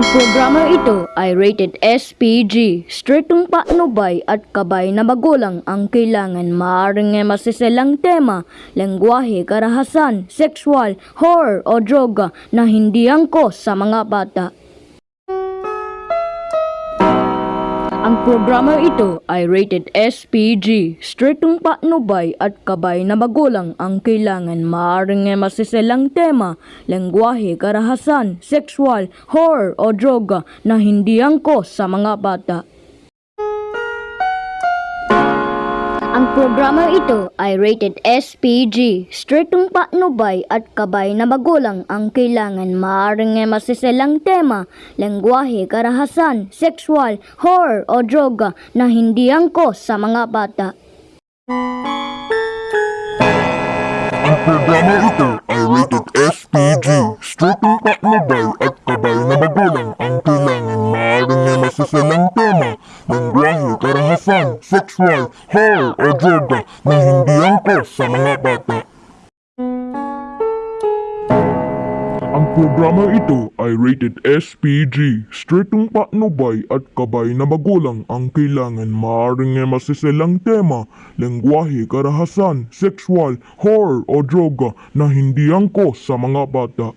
Ang programang ito ay rated SPG. Stritong patnubay at kabay na magulang ang kailangan. Maaaring ay masiselang tema, lengguwahe, karahasan, sexual, horror o droga na hindi angkos sa mga bata. Ang programa ito ay rated SPG. Stritong patnubay at kabay na magulang ang kailangan. Maaaring ay masiselang tema, lengguwahe, karahasan, sexual, horror o droga na hindi angkos sa mga bata. Ang programa ito ay rated SPG. Stritong patnubay at kabay na magulang ang kailangan. Maaaring ay masiselang tema, lengguwahe, karahasan, sexual, horror o droga na hindi angkos sa mga bata. Ang programa ito ay rated SPG. Stritong patnubay at kabay na magulang ang kailangan. Maaaring ay masiselang tema, lengguwahe, karahasan, sexual, horror o droga na hindi angkos sa mga bata. Ang programa ito ay rated SPG. Stritong patnubay at kabay na magulang ang kailangan. Maaaring ay masiselang tema, lengguwahe, karahasan, sexual, horror o droga na hindi angkos sa mga bata.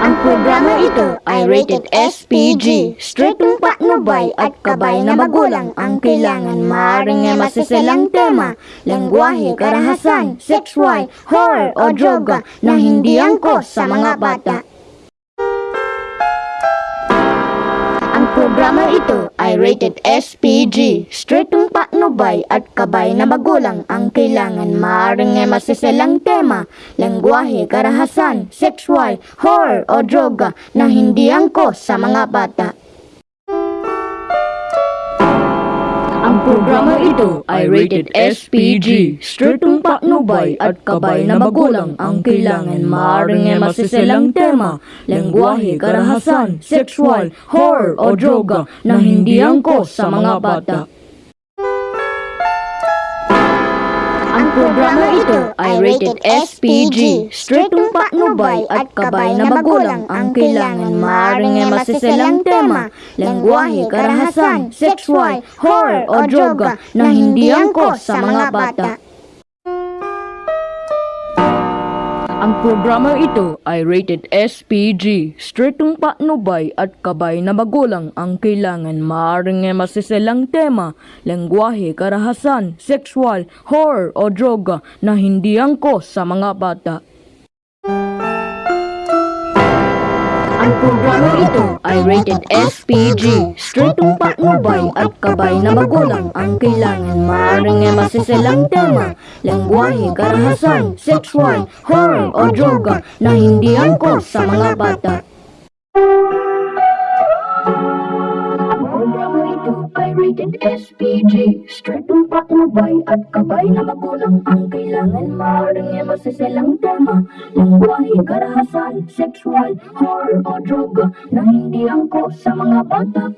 Ang programa ito ay rated SPG. Stritong patnubay at kabay na magulang ang kailangan. Maaaring ay masiselang tema, lengguwahe, karahasan, sexual, horror o droga na hindi angkos sa mga bata. Rated SPG. Stritong patnubay at kabay na magulang ang kailangan. Maaaring ay masiselang tema, lengguwahe, karahasan, sexual, horror o droga na hindi angkos sa mga bata. Programa ito ay rated SPG. Stritong patnubay at kabay na magulang ang kailangan. Maaaring ay masiselang tema, lengguwahe, karahasan, sexual, horror o droga na hindi angkos sa mga bata. Ang programa ito ay rated SPG. Stritong patnubay at kabay na magulang ang kailangan. Maaaring ay masiselang tema, lengguwahe, karahasan, sexual, horror o droga na hindi angkos sa mga bata. Ang programa ito ay rated SPG. Stritong patnubay at kabay na magulang ang kailangan. Maaaring ay masiselang tema, lengguwahe, karahasan, sexual, horror o droga na hindi angkos sa mga bata. Ang programa ito ay rated SPG. Stritong patnubay at kabay na magulang ang kailangan. Maaaring ay masiselang tema, lengguwahe, karahasan, sexual, horror o droga na hindi angkos sa mga bata. Rated SPG. Stritong patnubay at kabay na magulang ang kailangan. Maaaring ay masiselang tema, lengguwahe, karahasan, sexual, horror o droga na hindi angkos sa mga bata.